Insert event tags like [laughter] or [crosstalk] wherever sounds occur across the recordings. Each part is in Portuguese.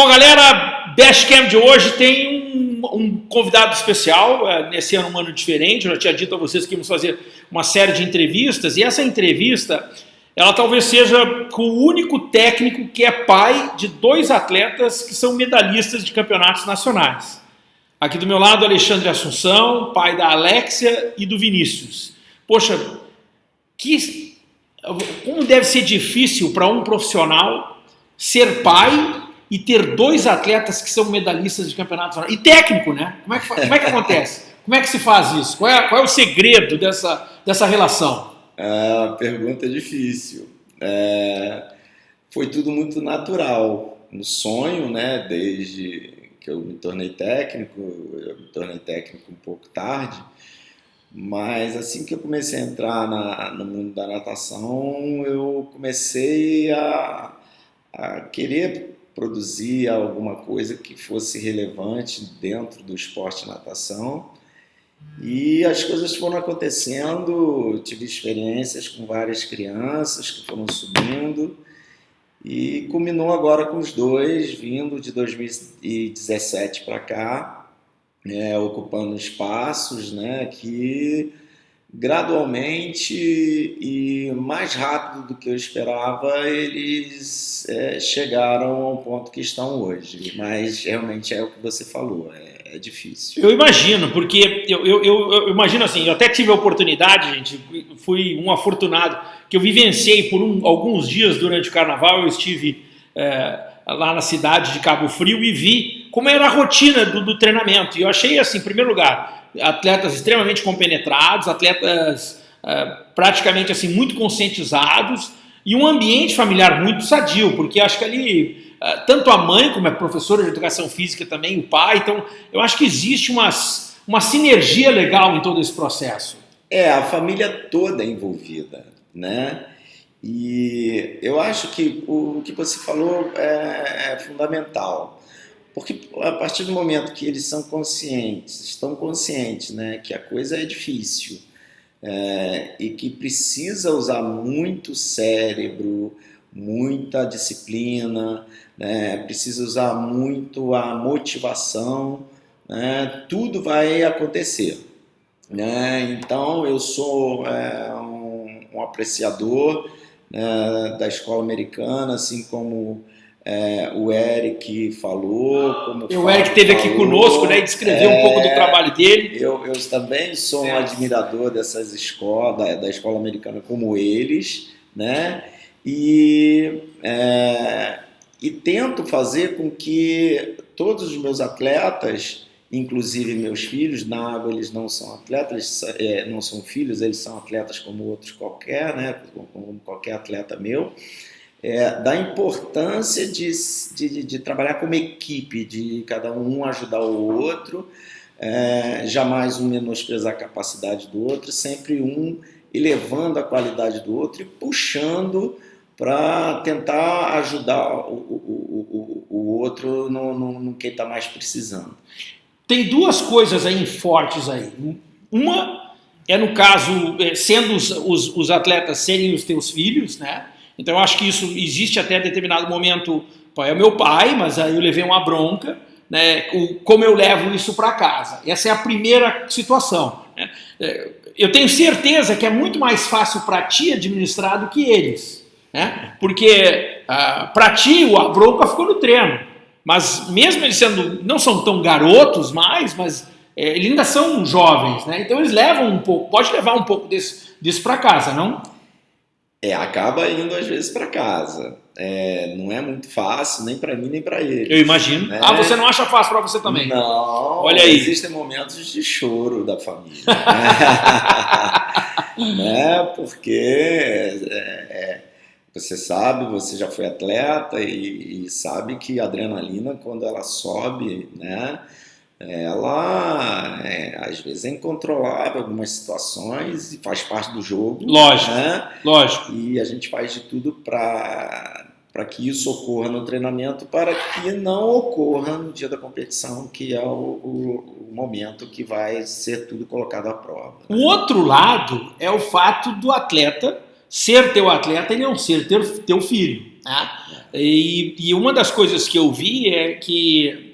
Bom, galera, Dashcam de hoje tem um, um convidado especial, é, nesse ano um ano diferente, eu já tinha dito a vocês que íamos fazer uma série de entrevistas, e essa entrevista, ela talvez seja com o único técnico que é pai de dois atletas que são medalhistas de campeonatos nacionais. Aqui do meu lado, Alexandre Assunção, pai da Alexia e do Vinícius. Poxa, que, como deve ser difícil para um profissional ser pai e ter dois atletas que são medalhistas de campeonatos e técnico, né? Como é que, como é que acontece? Como é que se faz isso? Qual é, qual é o segredo dessa, dessa relação? Uma pergunta difícil. É, foi tudo muito natural. No sonho, né? Desde que eu me tornei técnico, eu me tornei técnico um pouco tarde, mas assim que eu comecei a entrar na, no mundo da natação, eu comecei a, a querer produzir alguma coisa que fosse relevante dentro do esporte natação. E as coisas foram acontecendo, tive experiências com várias crianças que foram subindo e culminou agora com os dois vindo de 2017 para cá, é, ocupando espaços né, que gradualmente e mais rápido do que eu esperava, eles é, chegaram ao ponto que estão hoje. Mas realmente é o que você falou, é, é difícil. Eu imagino, porque eu, eu, eu, eu, imagino assim, eu até tive a oportunidade, gente, fui um afortunado, que eu vivenciei por um, alguns dias durante o carnaval, eu estive é, lá na cidade de Cabo Frio e vi como era a rotina do, do treinamento. E eu achei assim, em primeiro lugar, atletas extremamente compenetrados, atletas uh, praticamente assim muito conscientizados e um ambiente familiar muito sadio, porque acho que ali uh, tanto a mãe como a professora de educação física também, o pai, então eu acho que existe uma, uma sinergia legal em todo esse processo. É, a família toda é envolvida, né? E eu acho que o que você falou é, é fundamental. Porque a partir do momento que eles são conscientes, estão conscientes né, que a coisa é difícil é, e que precisa usar muito cérebro, muita disciplina, né, precisa usar muito a motivação, né, tudo vai acontecer. Né? Então eu sou é, um, um, apreciador né, da escola americana, assim como é, o Eric falou. Como o, o Eric esteve aqui conosco né, e descreveu é, um pouco do trabalho dele. Eu, eu também sou um admirador dessas escolas, da, da, escola americana como eles, né? E, é, e tento fazer com que todos os meus atletas, inclusive meus filhos, na água eles não são atletas, é, não são filhos, eles são atletas como outros qualquer, né? Como qualquer atleta meu é, da importância de, de, de, trabalhar como equipe, de cada um ajudar o outro, é, jamais um menosprezar a capacidade do outro, sempre um elevando a qualidade do outro e puxando para tentar ajudar o, o, o, o outro no, no, no que está mais precisando. Tem duas coisas aí fortes aí. Uma é no caso, é, sendo os, os, os atletas serem os teus filhos, né? Então eu acho que isso existe até determinado momento, é o meu pai, mas aí eu levei uma bronca, né, como eu levo isso para casa. Essa é a primeira situação. Né? É, eu tenho certeza que é muito mais fácil para ti administrar do que eles. Né? Porque ah, para ti a bronca ficou no treino. Mas mesmo eles sendo, não são tão garotos mais, mas é, eles ainda são jovens, né? Então eles levam um pouco, pode levar um pouco desse, disso para casa, não? É, acaba indo às vezes para casa. É, não é muito fácil, nem para mim, nem para ele. Eu imagino. Né? Ah, você não acha fácil para você também? Não. Olha aí. Existem momentos de choro da família. né? [laughs] [laughs] né? Porque é, é, você sabe, você já foi atleta e, e sabe que a adrenalina, quando ela sobe, né? Ela é, às vezes é incontrolável algumas situações e faz parte do jogo. Lógico, né? lógico. E a gente faz de tudo para para que isso ocorra no treinamento, para que não ocorra no dia da competição, que é o, o, o momento que vai ser tudo colocado à prova. O outro lado é o fato do atleta ser teu atleta e não ser teu, teu filho. Né? E, e uma das coisas que eu vi é que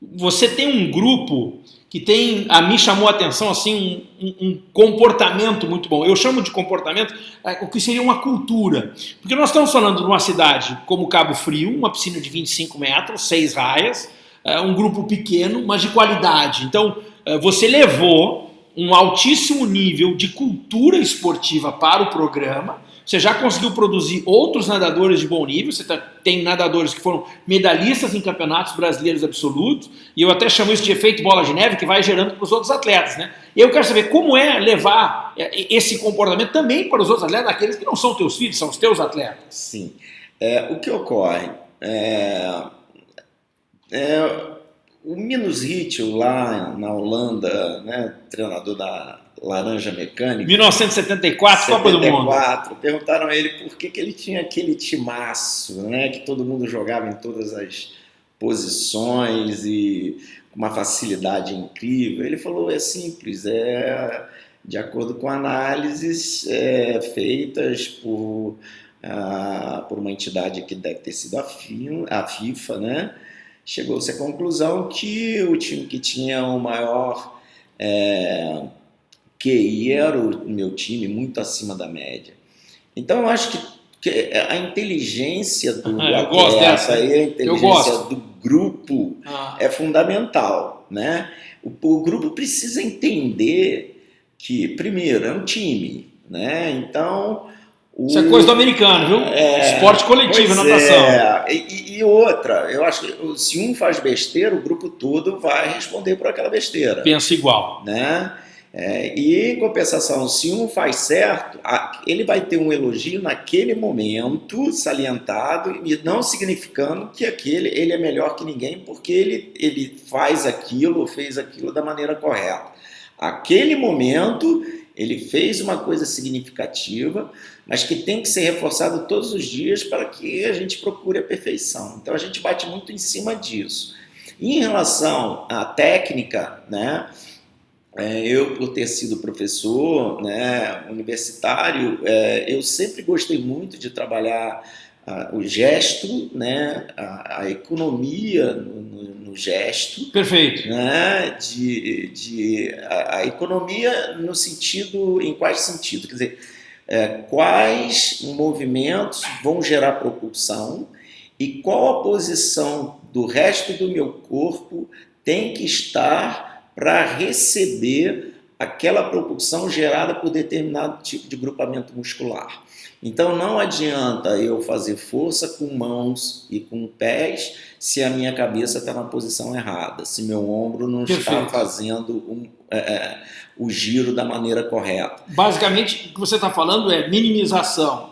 você tem um grupo que tem, a mim chamou a atenção assim um, um, comportamento muito bom. Eu chamo de comportamento é, o que seria uma cultura. Porque nós estamos falando de uma cidade como Cabo Frio, uma piscina de 25 metros, seis raias, é, um grupo pequeno, mas de qualidade. Então, é, você levou um altíssimo nível de cultura esportiva para o programa, você já conseguiu produzir outros nadadores de bom nível, você tá, tem nadadores que foram medalhistas em campeonatos brasileiros absolutos, e eu até chamo isso de efeito bola de neve, que vai gerando para os outros atletas. Né? E eu quero saber como é levar é, esse comportamento também para os outros atletas, aqueles que não são teus filhos, são os teus atletas. Sim. É, o que ocorre? É, é, o Minus Ritchell lá na Holanda, né, treinador da Laranja Mecânica. 1974, 74, Copa do Mundo. Perguntaram a ele por que, que ele tinha aquele timaço, né? Que todo mundo jogava em todas as posições e com uma facilidade incrível. Ele falou: é simples, é de acordo com análises é, feitas por, ah, por uma entidade que deve ter sido a, FIFA, a FIFA né? Chegou-se à conclusão que o time que tinha o maior. É, QI era o meu time muito acima da média. Então eu acho que, que a inteligência do ah, atleta e a inteligência do grupo ah. é fundamental. Né? O, o, grupo precisa entender que, primeiro, é um time. Né? Então. O, Isso é coisa do americano, viu? É, Esporte coletivo, natação. É. E, e, outra, eu acho que se um faz besteira, o grupo todo vai responder por aquela besteira. Pensa igual. Né? É, e em compensação, se um faz certo, ele vai ter um elogio naquele momento salientado e não significando que aquele ele é melhor que ninguém porque ele, ele faz aquilo, fez aquilo da maneira correta. Aquele momento ele fez uma coisa significativa, mas que tem que ser reforçado todos os dias para que a gente procure a perfeição. Então a gente bate muito em cima disso. Em relação à técnica, né? É, eu, por ter sido professor né, universitário, é, eu sempre gostei muito de trabalhar ah, o gesto, né, a, a economia no, no, no, gesto. Perfeito. Né, de, de, a, a, economia no sentido, em quais sentido? Quer dizer, é, quais movimentos vão gerar propulsão e qual a posição do resto do meu corpo tem que estar para receber aquela propulsão gerada por determinado tipo de grupamento muscular. Então não adianta eu fazer força com mãos e com pés se a minha cabeça está na posição errada, se meu ombro não Perfeito. está fazendo um, é, é, o giro da maneira correta. Basicamente, o que você está falando é minimização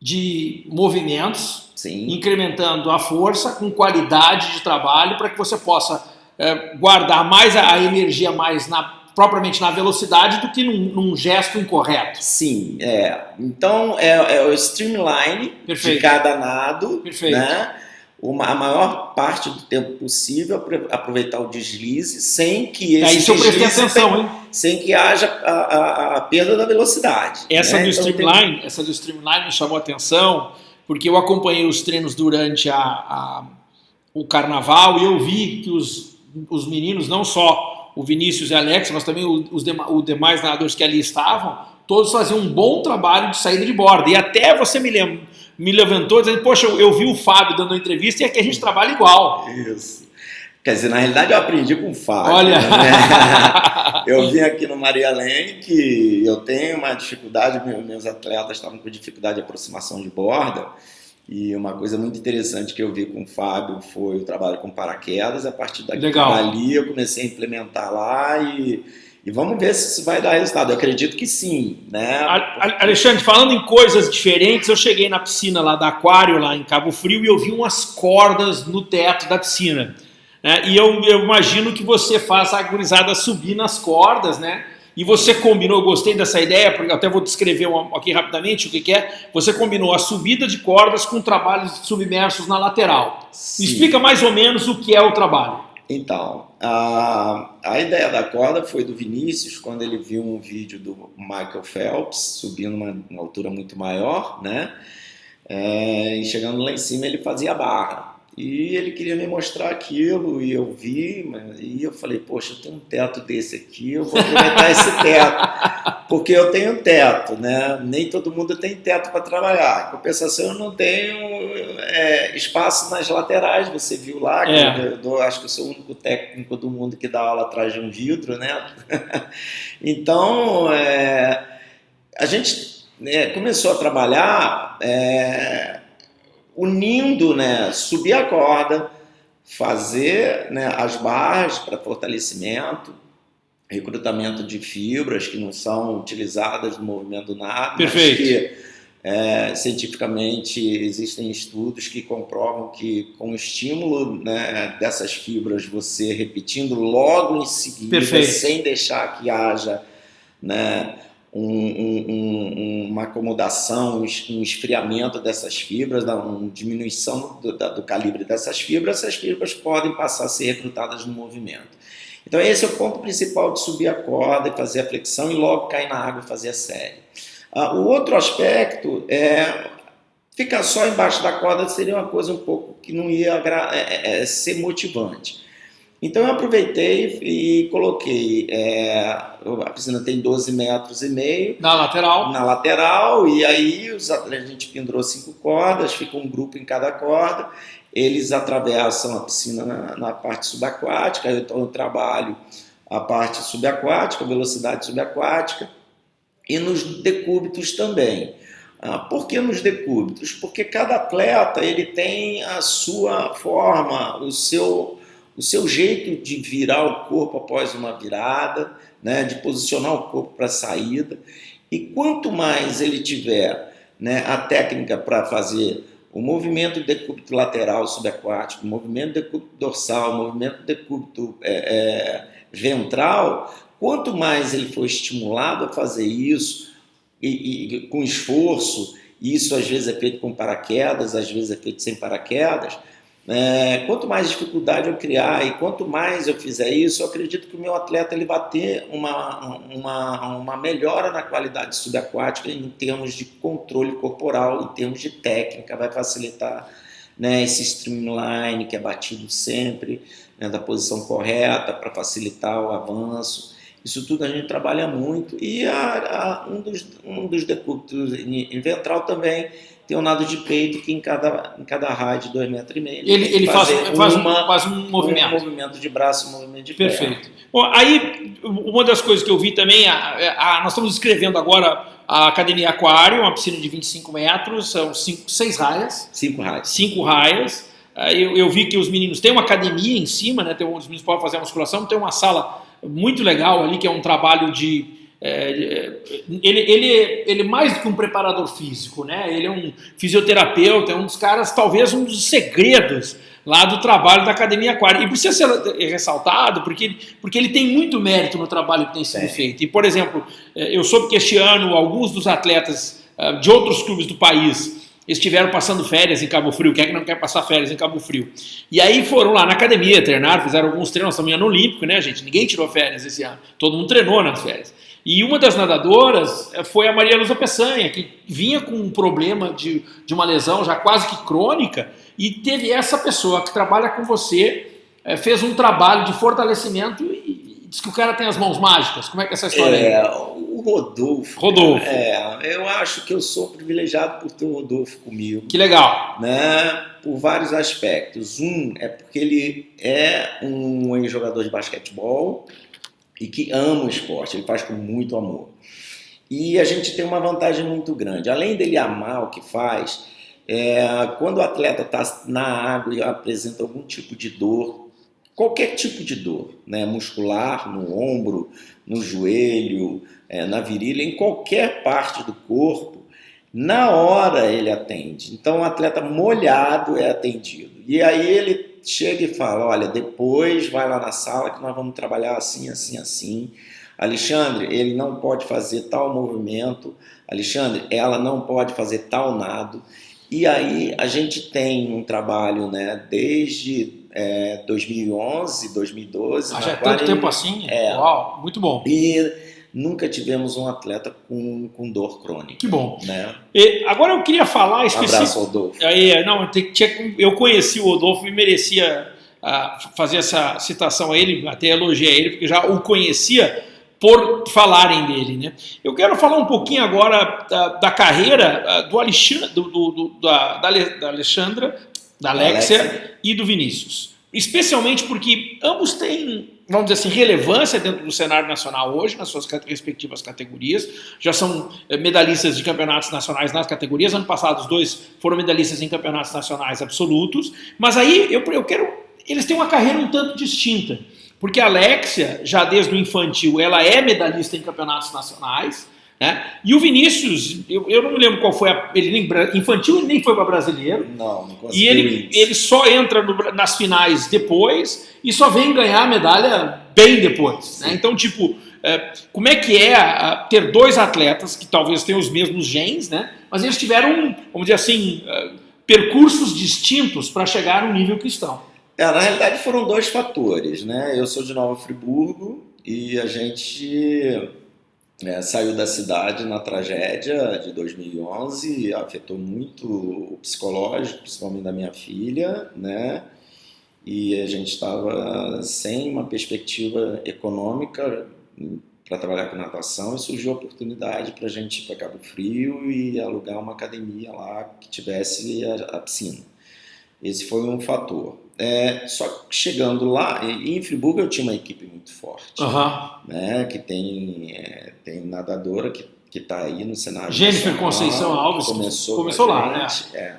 de movimentos, Sim. incrementando a força com qualidade de trabalho para que você possa é, guardar mais a, a, energia mais na, propriamente na velocidade do que num, num gesto incorreto. Sim, é. Então é, é o streamline Perfeito. de cada nado, Perfeito. né? Uma, a maior parte do tempo possível aproveitar o deslize sem que esse é isso eu prestei atenção, hein? sem que haja a, a, a perda da velocidade. Essa né? do então, streamline, tem... essa do streamline me chamou a atenção porque eu acompanhei os treinos durante a, a o carnaval e eu vi que os os meninos, não só o Vinícius e Alex, mas também os, demais, os demais nadadores que ali estavam, todos faziam um bom trabalho de saída de borda. E até você me, lem me levantou dizendo, poxa, eu, eu, vi o Fábio dando uma entrevista e aqui a gente trabalha igual. Isso. Quer dizer, na realidade eu aprendi com o Fábio. Olha! Né? [laughs] eu vim aqui no Maria Lene que eu tenho uma dificuldade, meus atletas estavam com dificuldade de aproximação de borda. E uma coisa muito interessante que eu vi com o Fábio foi o trabalho com paraquedas. A partir daqui, dali eu comecei a implementar lá e, e vamos ver se isso vai dar resultado. Eu acredito que sim. Né? Alexandre, falando em coisas diferentes, eu cheguei na piscina lá da Aquário, lá em Cabo Frio, e eu vi umas cordas no teto da piscina. Né? E eu, eu imagino que você faça a gurizada subir nas cordas, né? E você combinou, eu gostei dessa ideia, porque até vou descrever aqui rapidamente o que, que é. Você combinou a subida de cordas com trabalhos submersos na lateral. Sim. Explica mais ou menos o que é o trabalho. Então, a, a ideia da corda foi do Vinícius, quando ele viu um vídeo do Michael Phelps subindo uma, uma altura muito maior, né? É, e chegando lá em cima ele fazia barra. E ele queria me mostrar aquilo, e eu vi, e eu falei, poxa, eu tenho um teto desse aqui, eu vou aproveitar esse teto, [laughs] porque eu tenho teto, né? Nem todo mundo tem teto para trabalhar. Em compensação, eu não tenho é, espaço nas laterais, você viu lá, é. eu, acho que eu sou o único técnico do mundo que dá aula atrás de um vidro, né? [laughs] então, é, a gente né, começou a trabalhar é, unindo, né, subir a corda, fazer né, as barras para fortalecimento, recrutamento de fibras que não são utilizadas no movimento nada, Perfeito. mas que é, cientificamente existem estudos que comprovam que com o estímulo né, dessas fibras, você repetindo logo em seguida, Perfeito. sem deixar que haja né, um, um, uma acomodação, um esfriamento dessas fibras, uma diminuição do, do, calibre dessas fibras, essas fibras podem passar a ser recrutadas no movimento. Então esse é o ponto principal de subir a corda e fazer a flexão e logo cair na água e fazer a série. Uh, o outro aspecto é ficar só embaixo da corda seria uma coisa um pouco que não ia é, é, é, ser motivante. Então eu aproveitei e coloquei, é, a piscina tem 12 metros e meio. Na lateral. Na lateral, e aí os, a gente pendurou cinco cordas, fica um grupo em cada corda, eles atravessam a piscina na, na parte subaquática, então eu trabalho a parte subaquática, velocidade subaquática, e nos decúbitos também. Ah, por que nos decúbitos? Porque cada atleta ele tem a sua forma, o seu o seu jeito de virar o corpo após uma virada, né, de posicionar o corpo para a saída. E quanto mais ele tiver né, a técnica para fazer o movimento de decúbito lateral subaquático, o movimento de decúbito dorsal, o movimento de decúbito é, é, ventral, quanto mais ele for estimulado a fazer isso e, e com esforço, isso às vezes é feito com paraquedas, às vezes é feito sem paraquedas, é, quanto mais dificuldade eu criar e quanto mais eu fizer isso, eu acredito que o meu atleta ele vai ter uma, uma, uma melhora na qualidade subaquática em termos de controle corporal, em termos de técnica, vai facilitar né, esse streamline que é batido sempre, né, da posição correta para facilitar o avanço. Isso tudo a gente trabalha muito. E a, a, um dos, um dos decúbitos em ventral também tem um nado de peito que em cada, em cada raio de 2,5 metros. E meio, ele ele faz, faz, uma, faz um movimento. Um movimento de braço, um movimento de Perfeito. Perna. Bom, aí, uma das coisas que eu vi também, a, a, nós estamos escrevendo agora a Academia Aquário, uma piscina de 25 metros, são cinco, seis raias. Cinco raias. Cinco raias. Eu, eu vi que os meninos têm uma academia em cima, né? Tem, os meninos podem fazer a musculação, tem uma sala muito legal ali, que é um trabalho de é, ele, ele, ele mais do que um preparador físico, né? Ele é um fisioterapeuta, é um dos caras, talvez um dos segredos lá do trabalho da Academia Aquária. E precisa ser ressaltado porque, porque ele tem muito mérito no trabalho que tem sido é. feito. E, por exemplo, é, eu soube que este ano alguns dos atletas é, de outros clubes do país estiveram passando férias em Cabo Frio. Quem é que não quer passar férias em Cabo Frio? E aí foram lá na academia, treinaram, fizeram alguns treinos. Também ano olímpico, né, gente? Ninguém tirou férias esse ano. Todo mundo treinou nas férias. E uma das nadadoras eh, foi a Maria Luza Peçanha, que vinha com um problema de, de uma lesão já quase que crônica, e teve essa pessoa que trabalha com você, é, fez um trabalho de fortalecimento e, diz que o cara tem as mãos mágicas. Como é que é essa história é, aí? O Rodolfo. Rodolfo. É, eu acho que eu sou privilegiado por ter o Rodolfo comigo. Que legal. Né? Por vários aspectos. Um é porque ele é um jogador de basquetebol e que ama o esporte, ele faz com muito amor. E a gente tem uma vantagem muito grande. Além dele amar o que faz, é, quando o atleta está na água e apresenta algum tipo de dor, qualquer tipo de dor, né, muscular, no ombro, no joelho, é, na virilha, em qualquer parte do corpo, na hora ele atende. Então, o atleta molhado é atendido. E aí ele chega e fala: olha, depois vai lá na sala que nós vamos trabalhar assim, assim, assim. Alexandre, ele não pode fazer tal movimento. Alexandre, ela não pode fazer tal nado. E aí a gente tem um trabalho, né, desde é, 2011, 2012. Ah, já é tanto tempo assim? É. Uau, muito bom. E nunca tivemos um atleta com, com dor crônica. Que bom. Né? E agora eu queria falar. Um abraço, Rodolfo. Aí, não, eu conheci o Rodolfo e merecia uh, fazer essa citação a ele, até elogiar ele, porque já o conhecia por falarem dele. Né? Eu quero falar um pouquinho agora da, da carreira uh, do Alexandre, do, do, do, da, da Alexandra, da Alexia, Alexia e do Vinícius. Especialmente porque ambos têm, vamos dizer assim, relevância dentro do cenário nacional hoje, nas suas respectivas categorias. Já são eh, medalhistas de campeonatos nacionais nas categorias. Ano passado, os dois foram medalhistas em campeonatos nacionais absolutos. Mas aí eu, eu quero. Eles têm uma carreira um tanto distinta. Porque a Alexia, já desde o infantil, ela é medalhista em campeonatos nacionais. Né? E o Vinícius, eu, eu não me lembro qual foi a. Ele nem, infantil ele nem foi para brasileiro. Não, não E ele, ele só entra no, nas finais depois e só vem ganhar a medalha bem depois. Né? Então, tipo, é, como é que é a, ter dois atletas que talvez tenham os mesmos genes, né? mas eles tiveram, vamos dizer assim, uh, percursos distintos para chegar no nível que estão? É, na realidade foram dois fatores. Né? Eu sou de Nova Friburgo e a gente é, saiu da cidade na tragédia de 2011, afetou muito o psicológico, principalmente da minha filha, né? E a gente estava sem uma perspectiva econômica para trabalhar com natação e surgiu a oportunidade para a gente ir para Cabo Frio e alugar uma academia lá que tivesse a, a piscina. Esse foi um fator. É, só que chegando lá, em Friburgo eu tinha uma equipe muito forte, uhum. né, que tem, é, tem nadadora que que está aí no cenário. Jennifer Conceição Alves começou, começou lá, né? É.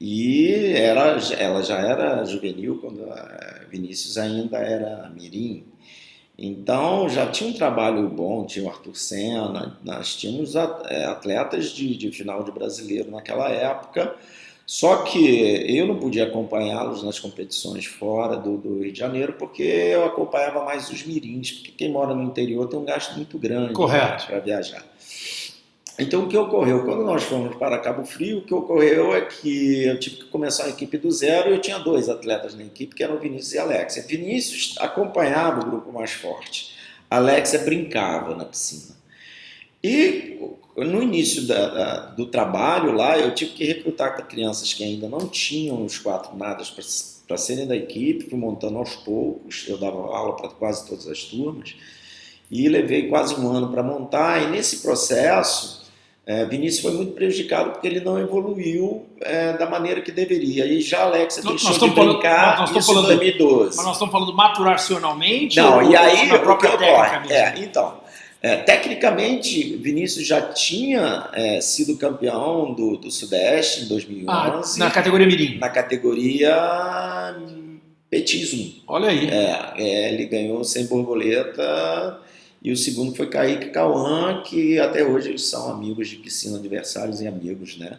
E era, ela já era juvenil quando a Vinícius ainda era mirim. Então já tinha um trabalho bom, tinha o Arthur Senna, nós tínhamos é, atletas de, de final de brasileiro naquela época só que eu não podia acompanhá-los nas competições fora do, do, Rio de Janeiro, porque eu acompanhava mais os mirins, porque quem mora no interior tem um gasto muito grande né, para viajar. Então, o que ocorreu? Quando nós fomos para Cabo Frio, o que ocorreu é que eu tive que começar a equipe do zero e eu tinha dois atletas na equipe, que eram Vinícius e Alex. Vinícius acompanhava o grupo mais forte. Alex brincava na piscina. E no início da, da, do trabalho lá, eu tive que recrutar crianças que ainda não tinham os quatro nadas para serem da equipe, fui montando aos poucos, eu dava aula para quase todas as turmas, e levei quase um ano para montar, e nesse processo, é, Vinícius foi muito prejudicado porque ele não evoluiu é, da maneira que deveria. E já Alex deixou de brincar falando, nós em 2012. Mas nós estamos falando maturacionalmente? Não, e aí na própria técnica É, então, é, tecnicamente, Vinícius já tinha é, sido campeão do, do Sudeste em 2011. Ah, na categoria Mirim? Na categoria Petismo. Olha aí. É, é, ele ganhou sem borboleta e o segundo foi Kaique Cauã, que até hoje eles são amigos de piscina, adversários e amigos, né?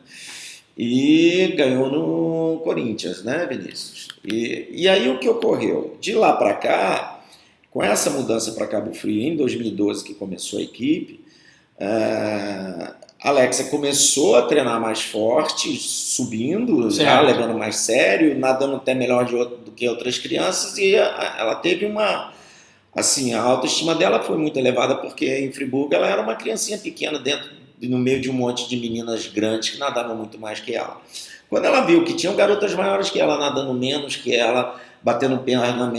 E ganhou no Corinthians, né, Vinícius? E, e aí o que ocorreu? De lá para cá, com essa mudança para Cabo Frio em 2012, que começou a equipe, uh, Alexa começou a treinar mais forte, subindo, já levando mais sério, nadando até melhor do que outras crianças, e ela teve uma. Assim, a autoestima dela foi muito elevada, porque em Friburgo ela era uma criancinha pequena dentro, no meio de um monte de meninas grandes que nadavam muito mais que ela. Quando ela viu que tinham garotas maiores que ela nadando menos que ela, batendo perna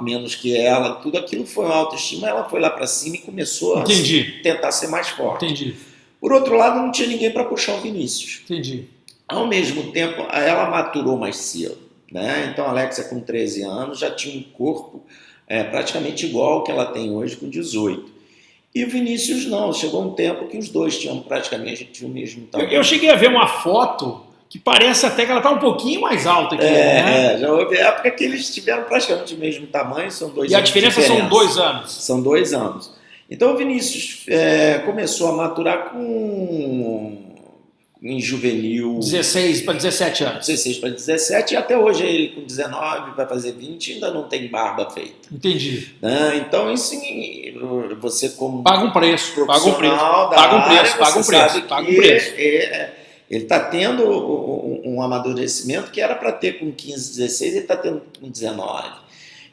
menos que ela, tudo aquilo foi uma autoestima, ela foi lá para cima e começou Entendi. a tentar ser mais forte. Entendi. Por outro lado, não tinha ninguém para puxar o Vinícius. Entendi. Ao mesmo tempo, ela maturou mais cedo. Né? Então, a Alexia, com 13 anos, já tinha um corpo é, praticamente igual ao que ela tem hoje, com 18. E o Vinícius não, chegou um tempo que os dois tinham praticamente o mesmo tamanho. Eu, eu cheguei a ver uma foto que parece até que ela está um pouquinho mais alta aqui. É, né? é, já houve época que eles tiveram praticamente o mesmo tamanho, são dois E a diferença, diferença, são dois anos. São dois anos. Então o Vinícius é, começou a maturar com em juvenil. 16 para 17 anos. 16 para 17 e até hoje ele com 19 vai fazer 20 ainda não tem barba feita. Entendi. Né? Então isso você como paga um preço, paga um preço, paga um preço, paga um preço, paga um preço. É, ele está tendo um, um, amadurecimento que era para ter com 15, 16, ele está tendo com 19.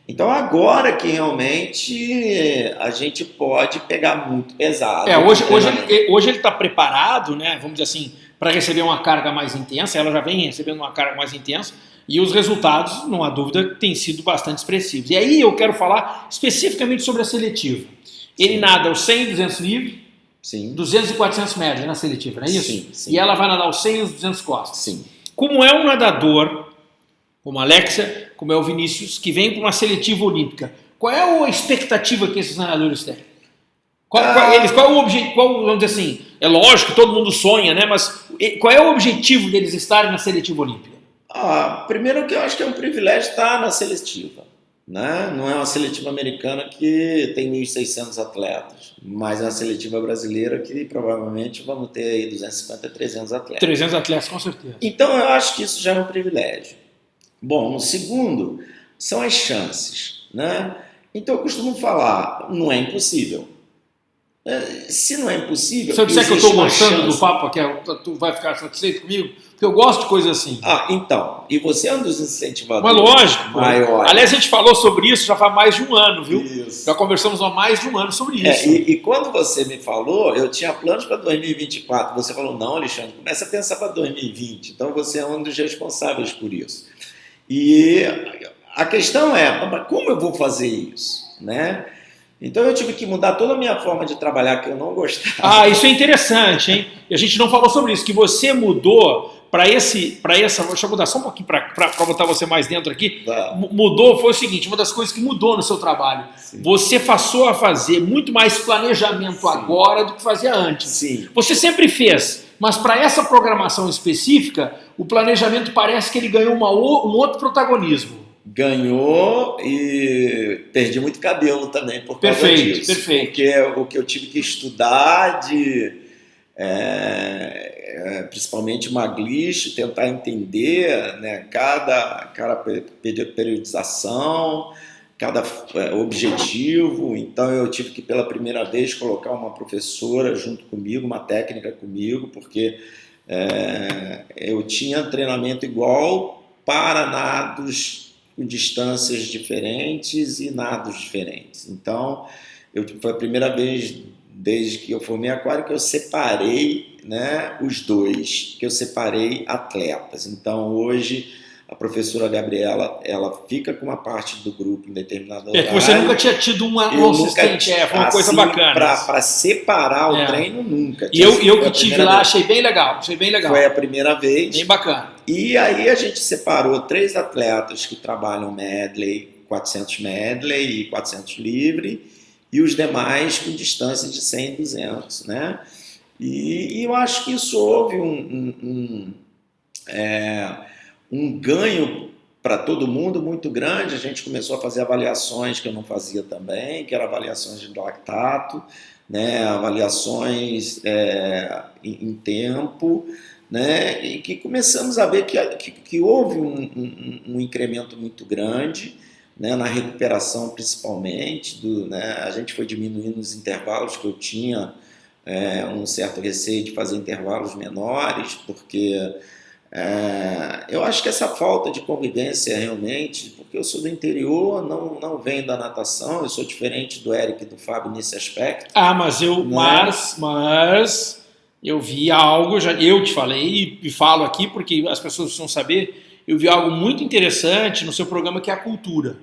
Então agora que realmente a gente pode pegar muito pesado. É, hoje, hoje, ele, hoje ele está preparado, né, vamos dizer assim, para receber uma carga mais intensa, ela já vem recebendo uma carga mais intensa, e os resultados, não há dúvida, têm sido bastante expressivos. E aí eu quero falar especificamente sobre a seletiva. Ele nada os 100 e 200 livre, Sim. 200 e 400 média na seletiva, não é isso? Sim, sim. E ela vai nadar os 100 e os 200 costas. Sim. Como é um nadador, como a Alexia, como é o Vinícius, que vem para uma seletiva olímpica, qual é a expectativa que esses nadadores têm? Qual, Ah. qual- eles, qual é o objetivo, vamos dizer assim, é lógico todo mundo sonha, né? Mas qual é o objetivo deles estarem na seletiva olímpica? Ah, primeiro que eu acho que é um privilégio estar na seletiva. Né? Não é uma seletiva americana que tem 1.600 atletas, mas é uma seletiva brasileira que provavelmente vamos ter aí 250, 300 atletas. 300 atletas, com certeza. Então eu acho que isso já é um privilégio. Bom, o segundo são as chances. Né? Então eu costumo falar, não é impossível. É, Se não é impossível. Se eu disser que eu estou gostando do papo aqui, tu vai ficar satisfeito comigo? Porque eu gosto de coisas assim. Ah, então. E você é um dos incentivadores Mas lógico. pô. maiores. Aliás, a gente falou sobre isso já faz mais de um ano, viu? Isso. Já conversamos há mais de um ano sobre É, isso. e, e quando você me falou, eu tinha planos para 2024. Você falou, não, Alexandre, começa a pensar para 2020. Então você é um dos responsáveis por isso. E a questão é, mas como eu vou fazer isso? Né? Então eu tive que mudar toda a minha forma de trabalhar que eu não gostava. Ah, isso é interessante, hein? E a gente não falou sobre isso, que você mudou para esse, para essa, deixa eu mudar só um pouquinho para botar você mais dentro aqui. Tá, Mudou, foi o seguinte, uma das coisas que mudou no seu trabalho. sim. Você passou a fazer muito mais planejamento Sim. agora do que fazia antes. Sim. Você sempre fez, mas para essa programação específica, o planejamento parece que ele ganhou uma um outro protagonismo. Ganhou e perdi muito cabelo também por causa Perfeito, disso. perfeito. Porque é o que eu tive que estudar de é, é, principalmente Maglish, tentar entender né, cada, cada pe- pe- periodização, cada é, objetivo. Então eu tive que pela primeira vez colocar uma professora junto comigo, uma técnica comigo, porque é, eu tinha treinamento igual para nados com distâncias diferentes e nados diferentes. Então, eu, foi a primeira vez desde que eu formei aquário que eu separei né, os dois, que eu separei atletas. Então, hoje, a professora Gabriela, ela fica com uma parte do grupo em determinado É que você horário. nunca tinha tido uma, um assistente, é, foi uma coisa assim, bacana. Para separar o É. treino, nunca. E eu, eu que tive lá, vez. achei bem legal, achei bem legal. Foi a primeira vez. Bem bacana. E aí a gente separou três atletas que trabalham medley, 400 medley e 400 livre, e os demais com distância de 100 e 200, né? E, e eu acho que isso houve um, um, um, é, um ganho para todo mundo muito grande. A gente começou a fazer avaliações que eu não fazia também, que eram avaliações de lactato, né? avaliações é, em, em tempo, né? E que começamos a ver que, que, que houve um, um, um, incremento muito grande, né? Na recuperação principalmente, do, né? A gente foi diminuindo os intervalos que eu tinha é, um certo receio de fazer intervalos menores, porque é, eu acho que essa falta de convivência realmente, porque eu sou do interior, não, não venho da natação, eu sou diferente do Eric e do Fábio nesse aspecto. Ah, mas eu, Né? mas, mas eu vi algo, já, eu te falei e, e falo aqui porque as pessoas precisam saber, eu vi algo muito interessante no seu programa que é a cultura.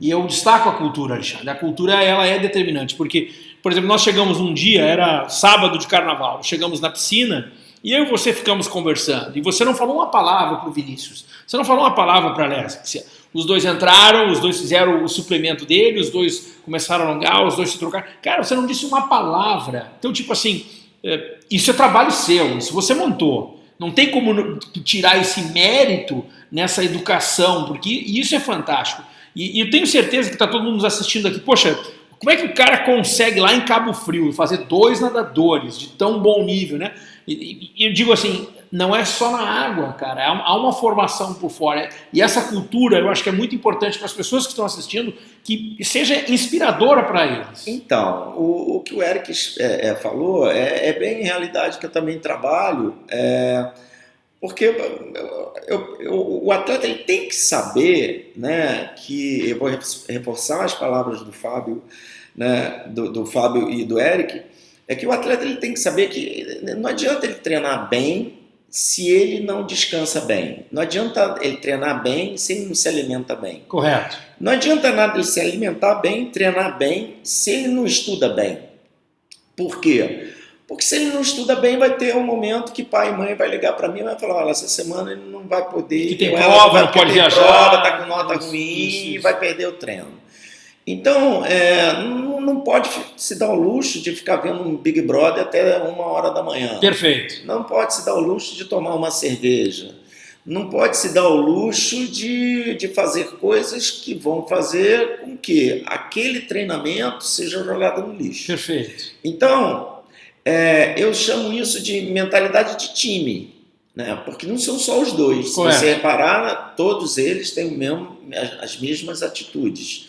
E eu destaco a cultura, Alexandre. A cultura ela é determinante, porque, por exemplo, nós chegamos um dia, era sábado de carnaval, chegamos na piscina e eu e você ficamos conversando. E você não falou uma palavra para o Vinícius, você não falou uma palavra para a Alessia. Os dois entraram, os dois fizeram o suplemento dele, os dois começaram a alongar, os dois se trocaram. Cara, você não disse uma palavra. Então, tipo assim, é, isso é trabalho seu, isso você montou. Não tem como tirar esse mérito nessa educação, porque isso é fantástico. E, e eu tenho certeza que está todo mundo nos assistindo aqui. Poxa, como é que o cara consegue lá em Cabo Frio fazer dois nadadores de tão bom nível, né? E, e eu digo assim, não é só na água, cara. Há uma formação por fora. E essa cultura, eu acho que é muito importante para as pessoas que estão assistindo, que seja inspiradora para eles. Então, o, o, que o Eric é, é, falou é, é, bem em realidade que eu também trabalho. É, Porque eu, eu, eu, o atleta ele tem que saber, né, que eu vou reforçar as palavras do Fábio, né, do, do Fábio e do Eric, é que o atleta ele tem que saber que não adianta ele treinar bem se ele não descansa bem. Não adianta ele treinar bem se ele não se alimenta bem. Correto. Não adianta nada ele se alimentar bem, treinar bem, se ele não estuda bem. Por quê? Porque se ele não estuda bem, vai ter um momento que pai e mãe vai ligar para mim e vai falar, olha, essa semana ele não vai poder... Que tem prova, não pode viajar. Prova, tá com nota isso, ruim isso, isso. e vai perder o treino. Então, é, não, não, pode se dar o luxo de ficar vendo um Big Brother até uma hora da manhã. Perfeito. Não pode se dar o luxo de tomar uma cerveja. Não pode se dar o luxo de, de fazer coisas que vão fazer com que aquele treinamento seja jogado no lixo. Perfeito. Então, é, eu chamo isso de mentalidade de time, né? porque não são só os dois. Correto. Se você reparar, todos eles têm mesmo, as mesmas atitudes.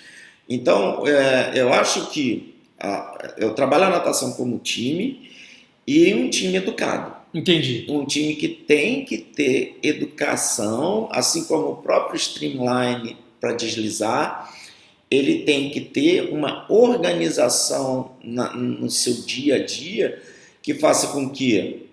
Então, é, eu acho que a, eu trabalho a natação como time e um time educado. Entendi. Um time que tem que ter educação, assim como o próprio Streamline para deslizar, ele tem que ter uma organização na, no seu dia a dia que faça com que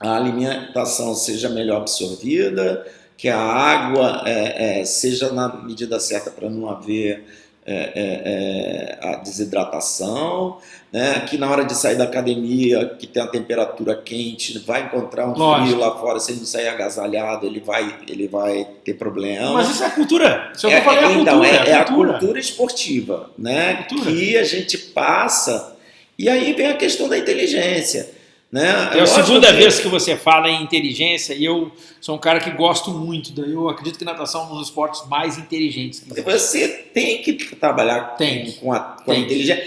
a alimentação seja melhor absorvida, que a água é, é, seja na medida certa para não haver é, é, é, a desidratação, né? que na hora de sair da academia, que tem a temperatura quente, vai encontrar um Lógico. frio lá fora, se ele não sair agasalhado, ele vai, ele vai ter problema. Mas isso é a cultura. Isso é, é, eu falei, é, então, cultura, é, é, a cultura esportiva, né? Cultura. que a gente passa. E aí vem a questão da inteligência. Né? É a segunda que... vez que você fala em inteligência e eu sou um cara que gosto muito. Eu acredito que natação é um dos esportes mais inteligentes. Você tem que trabalhar tem. com a, com a inteligência.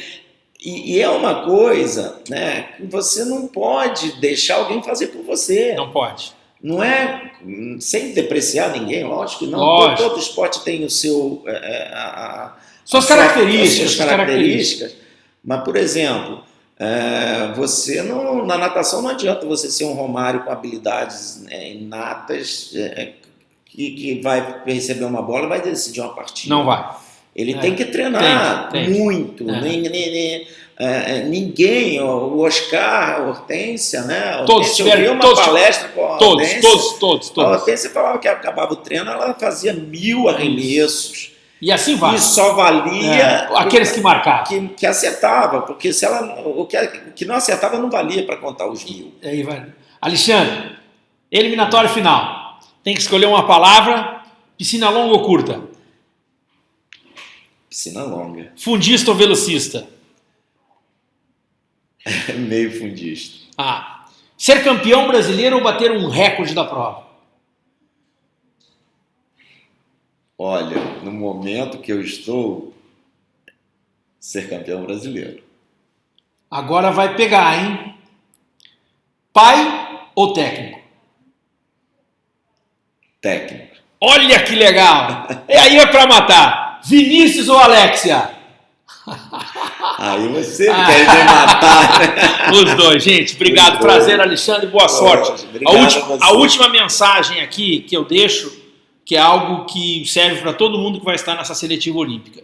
E, e, é uma coisa né, que você não pode deixar alguém fazer por você. Não pode. Não é sem depreciar ninguém, lógico que não. Lógico. Todo esporte tem o seu. É, é a, a, suas, características, suas características. Mas, por exemplo, é, você não, na natação não adianta você ser um Romário com habilidades né, inatas é, que, que vai receber uma bola e vai decidir uma partida. Não vai. Ele é. tem que treinar tem, tem. muito. É. Nem, nem, nem, é, é, ninguém, o Oscar, a Hortência, né? todos tiveram eu uma todos, palestra com a todos, Hortência. Todos, todos, todos. A Hortência falava que acabava o treino, ela fazia mil arremessos. E assim vai. E só valia é, aqueles que marcavam. Que, que acertava, porque se ela, o, que, o que não acertava não valia para contar os mil. Aí vai. Alexandre, eliminatório final. Tem que escolher uma palavra, piscina longa ou curta? Piscina longa. Fundista ou velocista? [laughs] Meio fundista. Ah. Ser campeão brasileiro ou bater um recorde da prova? Olha, no momento que eu estou, ser campeão brasileiro. Agora vai pegar, hein? Pai ou técnico? Técnico. Olha que legal! E aí é para matar. Vinícius ou Alexia? Aí você quer me matar. Né? Os dois, gente. Obrigado. Prazer. Alexandre. Boa sorte. A, última, a, a última mensagem aqui que eu deixo que é algo que serve para todo mundo que vai estar nessa seletiva olímpica.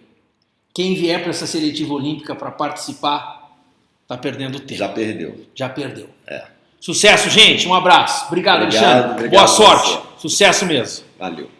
Quem vier para essa seletiva olímpica para participar, está perdendo tempo. Já perdeu. Já perdeu. É. Sucesso, gente. Um abraço. Obrigado, obrigado Alexandre. Obrigado Boa sorte. Sucesso mesmo. Valeu.